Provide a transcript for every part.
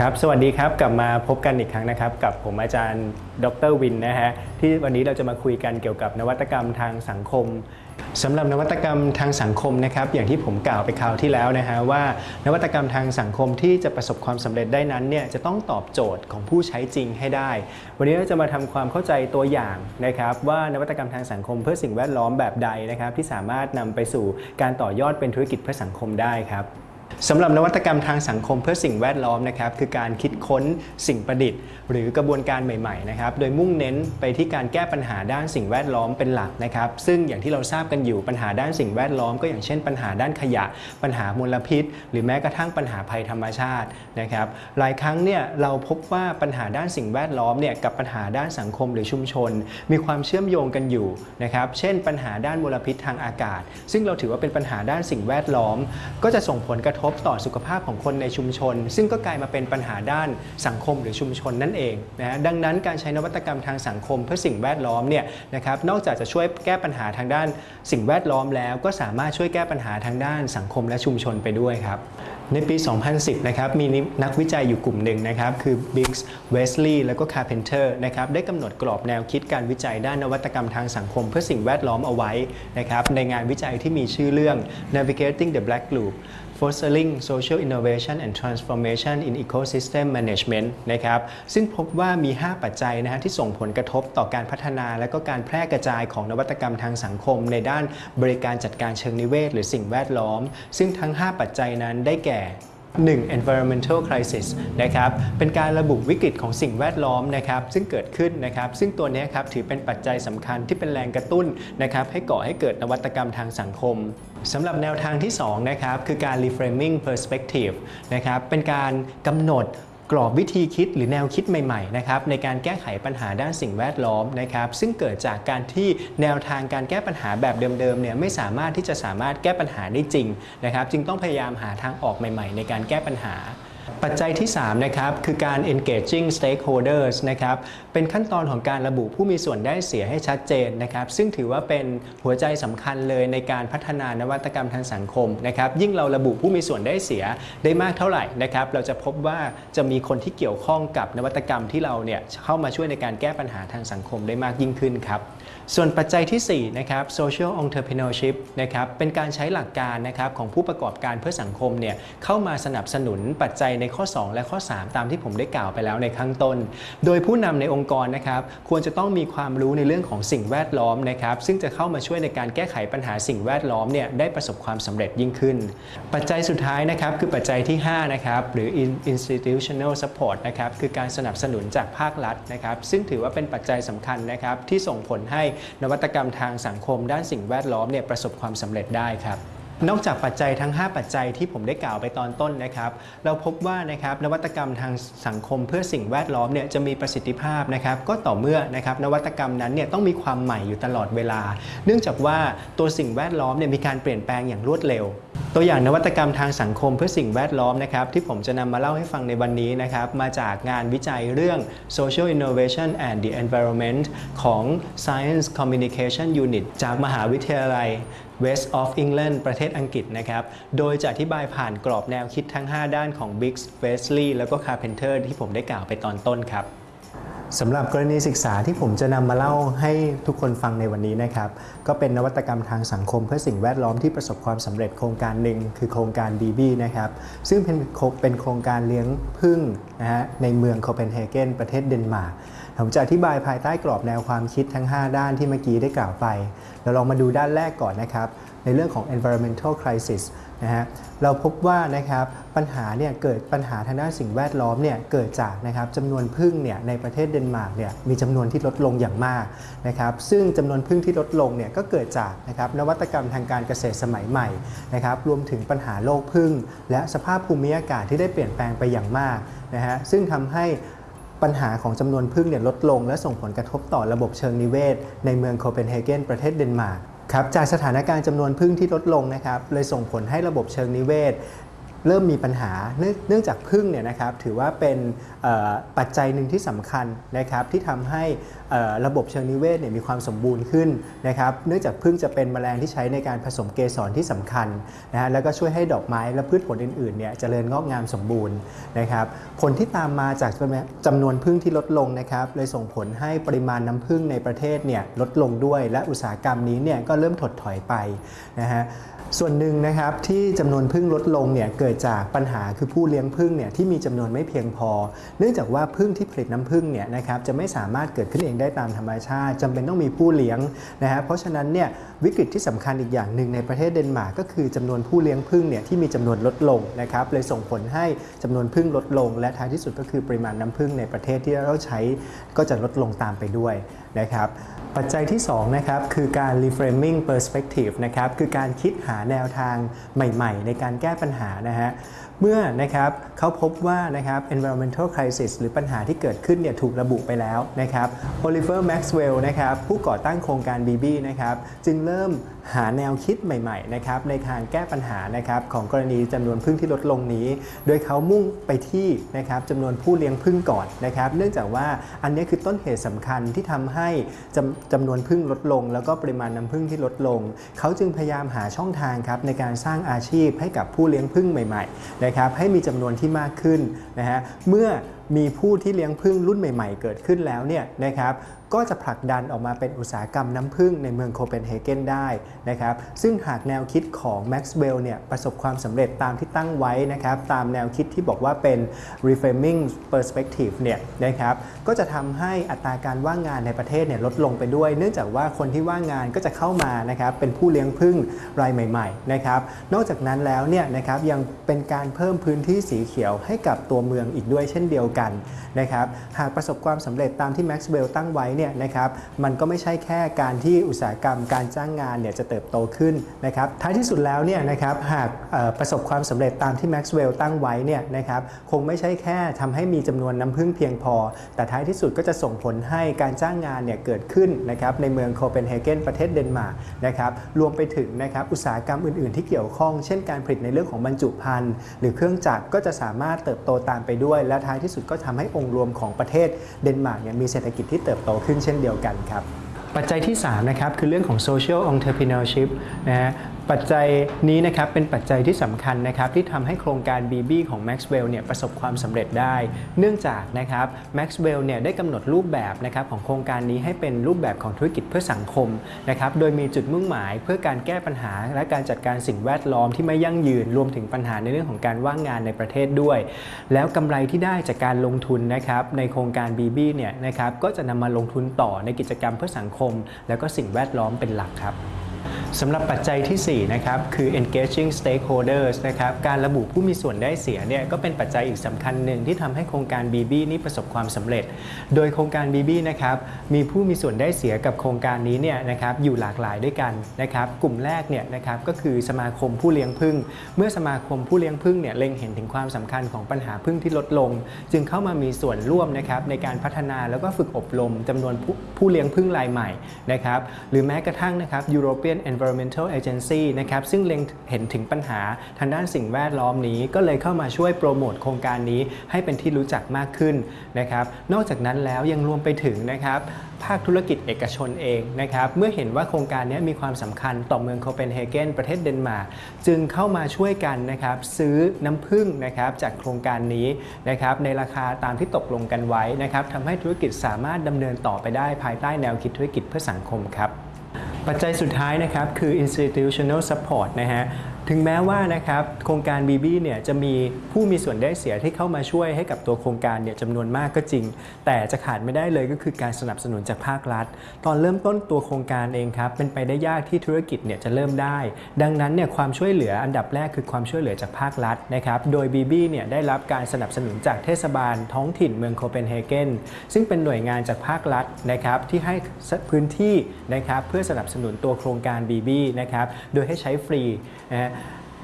ครับ สวัสดีครับ กลับมาพบกันอีกครั้งนะครับ กับผมอาจารย์ดรวินนะฮะ ที่วันนี้เราจะมาคุยกันเกี่ยวกับนวัตกรรมทางสังคมสำหรับนวัตกรรมทางสังคมนะครับ อย่างที่ผมกล่าวไปคราวที่แล้วนะฮะว่านวัตกรรมทางสังคมที่จะประสบความสำเร็จได้นั้นเนี่ยจะต้องตอบโจทย์ของผู้ใช้จริงให้ได้ วันนี้เราจะมาทำความเข้าใจตัวอย่างนะครับว่านวัตกรรมทางสังคมเพื่อสิ่งแวดล้อมแบบใดนะครับที่สามารถนำไปสู่การต่อยอดเป็นธุรกิจเพื่อสังคมได้ครับ สำหรับนวัตกรรมทางสังคมเพื่อสิ่งแวดล้อมนะครับคือการคิดค้นสิ่งประดิษฐ์ หรือกระบวนการใหม่ๆนะครับโดยมุ่งเน้นไปที่การแก้ปัญหาด้านสิ่งแวดล้อมเป็นหลักนะครับ ซึ่งอย่างที่เราทราบกันอยู่ปัญหาด้านสิ่งแวดล้อม ก็อย่างเช่น ปัญหาด้านขยะ ปัญหามลพิษ หรือแม้กระทั่งปัญหาภัยธรรมชาตินะครับหลายครั้งเนี่ยเราพบว่าปัญหาด้านสิ่งแวดล้อมเนี่ยกับปัญหาด้านสังคมหรือชุมชน มีความเชื่อมโยงกันอยู่นะครับเช่น ปัญหาด้านมลพิษทางอากาศ ซึ่งเราถือว่าเป็นปัญหาด้านสิ่งแวดล้อม ก็จะส่งผลกระทบต่อสุขภาพของคนในชุมชน ซึ่งก็กลายมาเป็นปัญหาด้านสังคมหรือชุมชนนั่นเองนะดังนั้นการใช้นวัตกรรมทางสังคมเพื่อสิ่งแวดล้อมเนี่ยนะครับนอกจากจะช่วยแก้ปัญหาทางด้านสิ่งแวดล้อมแล้ว ก็สามารถช่วยแก้ปัญหาทางด้านสังคมและชุมชนไปด้วยครับในปี 2010 นะครับ มีนักวิจัยอยู่กลุ่มหนึ่งนะครับ คือ Biggs, Wesley แล้วก็ Carpenter นะครับ ได้กำหนดกรอบแนวคิดการวิจัยด้านนวัตกรรมทางสังคมเพื่อสิ่งแวดล้อมเอาไว้นะครับ ในงานวิจัยที่มีชื่อเรื่อง Navigating the Black Loop Fostering Social Innovation and Transformation in Ecosystem Management นะครับซึ่งพบว่ามี 5 ปัจจัยนะฮะที่ส่งผลกระทบต่อการพัฒนาและก็การแพร่กระจายของนวัตกรรมทางสังคม ในด้านบริการจัดการเชิงนิเวศ หรือสิ่งแวดล้อม ซึ่งทั้ง 5 ปัจจัยนั้นได้แก่ 1. environmental crisis นะครับ เป็นการระบุวิกฤตของสิ่งแวดล้อมนะครับ ซึ่งเกิดขึ้นนะครับ ซึ่งตัวนี้ครับถือเป็นปัจจัยสำคัญที่เป็นแรงกระตุ้นนะครับให้ก่อให้เกิดนวัตกรรมทางสังคมสำหรับแนวทางที่2นะครับคือการ reframing perspective นะครับ เป็นการกำหนด กรอบวิธีคิดหรือแนวคิดใหม่ๆนะครับในการแก้ไขปัญหาด้านสิ่งแวดล้อมนะครับซึ่งเกิดจากการที่แนวทางการแก้ปัญหาแบบเดิมๆเนี่ยไม่สามารถที่จะสามารถแก้ปัญหาได้จริงนะครับจึงต้องพยายามหาทางออกใหม่ ๆ ในการแก้ปัญหา ปัจจัยที่ 3 นะครับ คือการ engaging stakeholders นะครับ เป็นขั้นตอนของการระบุผู้มีส่วนได้เสียให้ชัดเจนนะครับ ซึ่งถือว่าเป็นหัวใจสำคัญเลยในการพัฒนานวัตกรรมทางสังคมนะครับ ยิ่งเราระบุผู้มีส่วนได้เสียได้มากเท่าไหร่นะครับ เราจะพบว่าจะมีคนที่เกี่ยวข้องกับนวัตกรรมที่เราเนี่ยเข้ามาช่วยในการแก้ปัญหาทางสังคมได้มากยิ่งขึ้นครับ ส่วนปัจจัยที่4นะครับ social entrepreneurship นะครับ เป็นการใช้หลักการนะครับของผู้ประกอบการเพื่อสังคมเนี่ยเข้ามาสนับสนุนปัจจัยในข้อ 2 และข้อ 3 ตามที่ผมได้กล่าวไปแล้วในข้างต้น โดยผู้นำในองค์กรนะครับควรจะต้องมีความรู้ในเรื่องของสิ่งแวดล้อมนะครับซึ่งจะเข้ามาช่วยในการแก้ไขปัญหาสิ่งแวดล้อมเนี่ยได้ประสบความสำเร็จยิ่งขึ้น ปัจจัยสุดท้ายนะครับคือปัจจัยที่5นะครับหรือ institutional support นะครับคือการสนับสนุนจากภาครัฐนะครับซึ่งถือว่าเป็นปัจจัยสำคัญนะครับที่ส่งผลให้นวัตกรรมทางสังคมด้านสิ่งแวดล้อมเนี่ยประสบความสำเร็จได้ครับ นอกจากปัจจัยทั้ง 5 ปัจจัยที่ผมได้กล่าวไปตอนต้นนะครับ เราพบว่านะครับนวัตกรรมทางสังคมเพื่อสิ่งแวดล้อมเนี่ยจะมีประสิทธิภาพนะครับก็ต่อเมื่อนะครับนวัตกรรมนั้นเนี่ยต้องมีความใหม่อยู่ตลอดเวลา เนื่องจากว่าตัวสิ่งแวดล้อมเนี่ยมีการเปลี่ยนแปลงอย่างรวดเร็ว ตัวอย่างนวัตกรรมทางสังคมเพื่อสิ่งแวดล้อมนะครับที่ผมจะนำมาเล่าให้ฟังในวันนี้นะครับมาจากงานวิจัยเรื่อง Social Innovation and the Environment ของ Science Communication Unit จากมหาวิทยาลัย West of England ประเทศอังกฤษนะครับ โดยจะอธิบายผ่านกรอบแนวคิดทั้ง 5 ด้านของ Biggs, Wesley แล้วก็ Carpenter ที่ผมได้กล่าวไปตอนต้นครับสำหรับกรณีศึกษาที่ผมจะนำมาเล่าให้ทุกคนฟังในวันนี้นะครับ ก็เป็นนวัตกรรมทางสังคมเพื่อสิ่งแวดล้อมที่ประสบความสำเร็จโครงการหนึ่งคือโครงการ BB นะครับ ซึ่งเป็นเป็นโครงการเลี้ยงพึ่งนะฮะในเมืองโคเปนเฮเกนประเทศเดนมาร์ก ผมจะอธิบายภายใต้กรอบแนวความคิดทั้ง 5 ด้านที่เมื่อกี้ได้กล่าวไป เราลองมาดูด้านแรกก่อนนะครับ ในเรื่องของ environmental crisis นะฮะเราพบว่านะครับปัญหาเนี่ยเกิดปัญหาทางด้านสิ่งแวดล้อมเนี่ยเกิดจากนะครับจำนวนพึ่งเนี่ยในประเทศเดนมาร์กเนี่ยมีจำนวนที่ลดลงอย่างมากนะครับซึ่งจำนวนพึ่งที่ลดลงเนี่ยก็เกิดจากนะครับนวัตกรรมทางการเกษตรสมัยใหม่นะครับรวมถึงปัญหาโรคพึ่ง และสภาพภูมิอากาศที่ได้เปลี่ยนแปลงไปอย่างมากนะฮะซึ่งทำให้ ปัญหาของจำนวนพึ่งเนี่ยลดลง และส่งผลกระทบต่อระบบเชิงนิเวศ ในเมืองโคเปนเฮเกนประเทศเดนมาร์กครับจากสถานการณ์จำนวนพึ่งที่ลดลงนะครับเลยส่งผลให้ระบบเชิงนิเวศ เริ่มมีปัญหาเนื่องจากพึ่งเนี่ยนะครับถือว่าเป็นปัจจัยหนึ่งที่สำคัญนะครับที่ทำให้ระบบเชิงนิเวศเนี่ยมีความสมบูรณ์ขึ้นนะครับเนื่องจากพึ่งจะเป็นแมลงที่ใช้ในการผสมเกสรที่สำคัญนะฮะแล้วก็ช่วยให้ดอกไม้และพืชผลอื่นๆเนี่ยเจริญงอกงามสมบูรณ์นะครับผลที่ตามมาจากจำนวนพึ่งที่ลดลงนะครับเลยส่งผลให้ปริมาณน้ำพึ่งในประเทศเนี่ยลดลงด้วย และอุตสาหกรรมนี้เนี่ยก็เริ่มถดถอยไปนะฮะ ส่วนหนึ่งนะครับที่จำนวนพึ่งลดลงเนี่ยเกิดจากปัญหาคือผู้เลี้ยงพึ่งเนี่ยที่มีจำนวนไม่เพียงพอ เนื่องจากว่าพึ่งที่ผลิตน้ำพึ่งเนี่ยนะครับจะไม่สามารถเกิดขึ้นเองได้ตามธรรมชาติจำเป็นต้องมีผู้เลี้ยงนะฮะเพราะฉะนั้นเนี่ยวิกฤตที่สำคัญอีกอย่างหนึ่งในประเทศเดนมาร์กก็คือจำนวนผู้เลี้ยงพึ่งเนี่ยที่มีจำนวนลดลงนะครับเลยส่งผลให้จำนวนพึ่งลดลง และท้ายที่สุดก็คือปริมาณน้ำพึ่งในประเทศที่เราใช้ก็จะลดลงตามไปด้วย นะครับปัจจัยที่2นะครับคือการ reframing perspective นะครับคือการคิดหาแนวทางใหม่ ๆ ในการแก้ปัญหานะฮะเมื่อนะครับเขาพบว่านะครับ environmental crisis หรือปัญหาที่เกิดขึ้นเนี่ยถูกระบุไปแล้วนะครับ Oliver Maxwell นะครับผู้ก่อตั้งโครงการ BB นะครับจึงเริ่มหาแนวคิดใหม่ๆนะครับในการแก้ปัญหานะครับของกรณีจำนวนพึ่งที่ลดลงนี้ โดยเขามุ่งไปที่นะครับจำนวนผู้เลี้ยงพึ่งก่อนนะครับ เนื่องจากว่าอันนี้คือต้นเหตุสำคัญที่ทำให้จำจำนวนพึ่งลดลง แล้วก็ปริมาณน้ำพึ่งที่ลดลง เขาจึงพยายามหาช่องทางครับในการสร้างอาชีพให้กับผู้เลี้ยงพึ่งใหม่ๆนะครับให้มีจำนวนที่มากขึ้นนะฮะเมื่อมีผู้ที่เลี้ยงพึ่งรุ่นใหม่ ๆ เกิดขึ้นแล้วเนี่ยนะครับ ก็จะผลักดันออกมาเป็นอุตสาหกรรมน้ำพึ่งในเมืองโคเปนเฮเกนได้นะครับซึ่งหากแนวคิดของแม็กซ์เวลล์เนี่ยประสบความสำเร็จตามที่ตั้งไว้นะครับตามแนวคิดที่บอกว่าเป็น reframing perspective เนี่ยนะครับก็จะทำให้อัตราการว่างงานในประเทศเนี่ยลดลงไปด้วย เนื่องจากว่าคนที่ว่างงานก็จะเข้ามานะครับเป็นผู้เลี้ยงพึ่งรายใหม่ๆนะครับนอกจากนั้นแล้วเนี่ยนะครับยังเป็นการเพิ่มพื้นที่สีเขียวให้กับตัวเมืองอีกด้วยเช่นเดียวกันนะครับหากประสบความสำเร็จตามที่แม็กซ์เวลล์ตั้งไว้เนี่ยนะครับมันก็ไม่ใช่แค่การที่อุตสาหกรรมการจ้างงานเนี่ยจะเติบโตขึ้นนะครับท้ายที่สุดแล้วเนี่ยนะครับหากประสบความสำเร็จตามที่แม็กซ์เวลล์ตั้งไว้เนี่ยนะครับคงไม่ใช่แค่ทำให้มีจำนวนน้ำพึ่งเพียงพอ แต่ท้ายที่สุดก็จะส่งผลให้การจ้างงานเนี่ยเกิดขึ้นนะครับในเมืองโคเปนเฮเกนประเทศเดนมาร์กนะครับรวมไปถึงนะครับอุตสาหกรรมอื่น ๆ ที่เกี่ยวข้อง เช่นการผลิตในเรื่องของบรรจุภัณฑ์หรือเครื่องจักรก็จะสามารถเติบโตตามไปด้วย และท้ายที่สุดก็ทำให้องค์รวมของประเทศเดนมาร์กเนี่ยมีเศรษฐกิจที่เติบโตขึ้นเช่นเดียวกันครับปัจจัยที่3นะครับคือเรื่องของ social entrepreneurship นะฮะ ปัจจัยนี้นะครับเป็นปัจจัยที่สำคัญนะครับที่ทำให้โครงการ BB ของ Maxwell เนี่ยประสบความสำเร็จได้ เนื่องจากนะครับ Maxwell เนี่ยได้กำหนดรูปแบบนะครับของโครงการนี้ให้เป็นรูปแบบของธุรกิจเพื่อสังคมนะครับโดยมีจุดมุ่งหมายเพื่อการแก้ปัญหา และการจัดการสิ่งแวดล้อมที่ไม่ยั่งยืนรวมถึงปัญหาในเรื่องของการว่างงานในประเทศด้วย แล้วกำไรที่ได้จากการลงทุนนะครับในโครงการ BB เนี่ยนะครับก็จะนำมาลงทุนต่อในกิจกรรมเพื่อสังคม แล้วก็สิ่งแวดล้อมเป็นหลักครับ สำหรับปัจจัยที่ 4 นะครับ คือ engaging stakeholders นะครับ การระบุผู้มีส่วนได้เสียเนี่ยก็เป็นปัจจัยอีกสำคัญหนึ่งที่ทำให้โครงการ BB นี้ประสบความสำเร็จ โดยโครงการ BB นะครับมีผู้มีส่วนได้เสียกับโครงการนี้เนี่ยนะครับอยู่หลากหลายด้วยกันนะครับกลุ่มแรกเนี่ยนะครับก็คือสมาคมผู้เลี้ยงผึ้งเมื่อสมาคมผู้เลี้ยงผึ้งเนี่ยเล็งเห็นถึงความสำคัญของปัญหาผึ้งที่ลดลง จึงเข้ามามีส่วนร่วมนะครับในการพัฒนาแล้วก็ฝึกอบรมจำนวนผู้ผู้เลี้ยงผึ้งรายใหม่นะครับหรือแม้กระทั่งนะครับ European Environmental Agency นะครับซึ่งเล็งเห็นถึงปัญหาทางด้านสิ่งแวดล้อมนี้ ก็เลยเข้ามาช่วยโปรโมทโครงการนี้ให้เป็นที่รู้จักมากขึ้นนะครับนอกจากนั้นแล้วยังรวมไปถึงนะครับภาคธุรกิจเอกชนเองนะครับเมื่อเห็นว่าโครงการนี้มีความสำคัญต่อเมืองโคเปนเฮเกนประเทศเดนมาร์กจึงเข้ามาช่วยกันนะครับซื้อน้ำผึ้งนะครับจากโครงการนี้นะครับในราคาตามที่ตกลงกันไว้นะครับทำให้ธุรกิจสามารถดำเนินต่อไปได้ภายใต้แนวคิดธุรกิจเพื่อสังคมครับ ปัจจัยสุดท้ายนะครับคือ institutional support นะฮะ ถึงแม้ว่านะครับโครงการ BB เนี่ยจะมีผู้มีส่วนได้เสียที่เข้ามาช่วยให้กับตัวโครงการเนี่ยจำนวนมากก็จริง แต่จะขาดไม่ได้เลยก็คือการสนับสนุนจากภาครัฐ ตอนเริ่มต้นตัวโครงการเองครับเป็นไปได้ยากที่ธุรกิจเนี่ยจะเริ่มได้ ดังนั้นเนี่ยความช่วยเหลืออันดับแรกคือความช่วยเหลือจากภาครัฐนะครับโดย BB เนี่ยได้รับการสนับสนุนจากเทศบาลท้องถิ่นเมืองโคเปนเฮเกนซึ่งเป็นหน่วยงานจากภาครัฐนะครับที่ให้พื้นที่นะครับเพื่อสนับสนุนตัวโครงการ BB นะครับโดยให้ใช้ฟรีนะฮะ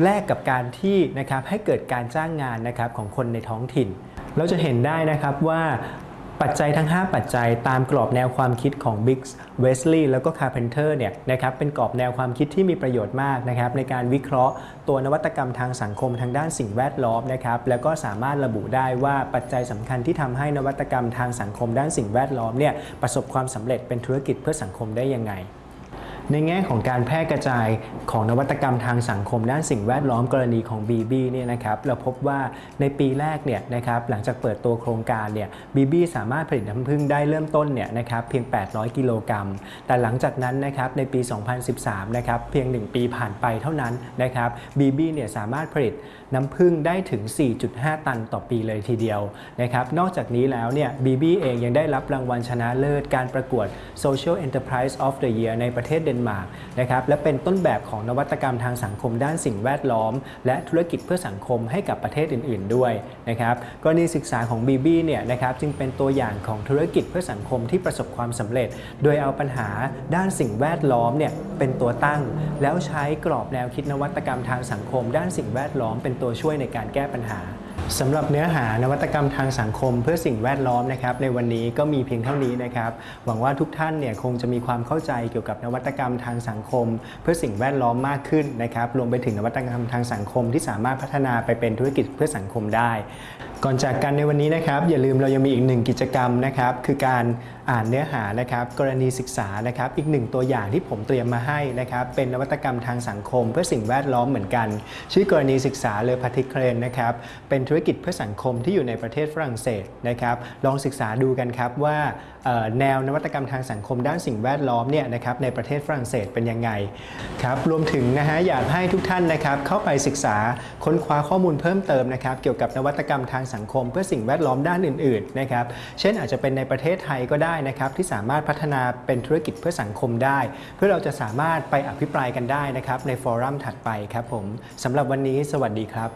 แลกกับการที่นะครับให้เกิดการจ้างงานนะครับของคนในท้องถิ่น เราจะเห็นได้นะครับว่าปัจจัยทั้ง 5 ปัจจัยตามกรอบแนวความคิดของ Biggs Wesley แล้วก็ Carpenter เนี่ยนะครับเป็นกรอบแนวความคิดที่มีประโยชน์มากนะครับในการวิเคราะห์ตัวนวัตกรรมทางสังคมทางด้านสิ่งแวดล้อมนะครับแล้วก็สามารถระบุได้ว่าปัจจัยสำคัญที่ทำให้นวัตกรรมทางสังคมด้านสิ่งแวดล้อมเนี่ยประสบความสำเร็จเป็นธุรกิจเพื่อสังคมได้ยังไง ในแง่ของการแพร่กระจายของนวัตกรรมทางสังคมด้านสิ่งแวดล้อมกรณีของ BB เนี่ยนะครับเราพบว่าในปีแรกเนี่ยนะครับหลังจากเปิดตัวโครงการเนี่ย BB สามารถผลิตน้ำผึ้งได้เริ่มต้นเนี่ยนะครับเพียง 800 กิโลกรัม แต่หลังจากนั้นนะครับในปี 2013 นะครับเพียง 1 ปีผ่านไปเท่านั้นนะครับ BB เนี่ยสามารถผลิตน้ำผึ้งได้ถึง 4.5 ตันต่อปีเลยทีเดียวนะครับนอกจากนี้แล้วเนี่ย BB เองยังได้รับรางวัลชนะเลิศการประกวด Social Enterprise of the Year ในประเทศเดนมาร์กนะครับและเป็นต้นแบบของนวัตกรรมทางสังคมด้านสิ่งแวดล้อม และธุรกิจเพื่อสังคมให้กับประเทศอื่น ๆ ด้วยนะครับกรณีศึกษาของ BB เนี่ยนะครับจึงเป็นตัวอย่างของธุรกิจเพื่อสังคมที่ประสบความสำเร็จ โดยเอาปัญหาด้านสิ่งแวดล้อมเนี่ยเป็นตัวตั้ง แล้วใช้กรอบแนวคิดนวัตกรรมทางสังคม ด้านสิ่งแวดล้อมเป็นตัวช่วยในการแก้ปัญหา สำหรับเนื้อหานวัตกรรมทางสังคมเพื่อสิ่งแวดล้อมนะครับในวันนี้ก็มีเพียงเท่านี้นะครับหวังว่าทุกท่านเนี่ยคงจะมีความเข้าใจเกี่ยวกับนวัตกรรมทางสังคม เพื่อสิ่งแวดล้อมมากขึ้นนะครับรวมไปถึงนวัตกรรมทางสังคมที่สามารถพัฒนาไปเป็นธุรกิจเพื่อสังคมได้ ก่อนจากกันในวันนี้นะครับอย่าลืมเรายังมีอีกหนึ่งกิจกรรมนะครับคือการอ่านเนื้อหานะครับกรณีศึกษานะครับอีกหนึ่งตัวอย่างที่ผมเตรียมมาให้นะครับเป็นนวัตกรรมทางสังคม เพื่อสิ่งแวดล้อมเหมือนกัน ชื่อกรณีศึกษาเลอพาติเครนนะครับเป็นธุรกิจเพื่อสังคมที่อยู่ในประเทศฝรั่งเศสนะครับลองศึกษาดูกันครับว่าแนวนวัตกรรมทางสังคมด้านสิ่งแวดล้อมเนี่ยนะครับในประเทศฝรั่งเศสเป็นยังไงครับรวมถึงนะฮะอยากให้ทุกท่านนะครับเข้าไปศึกษาค้นคว้าข้อมูลเพิ่มเติมนะครับเกี่ยวกับนวัตกรรมทางสังคม เพื่อสิ่งแวดล้อมด้านอื่นๆนะครับเช่นอาจจะเป็นในประเทศไทยก็ได้นะครับที่สามารถพัฒนาเป็นธุรกิจเพื่อสังคมได้ เพื่อเราจะสามารถไปอภิปรายกันได้นะครับในฟอรัมถัดไปครับผมสำหรับวันนี้สวัสดีครับ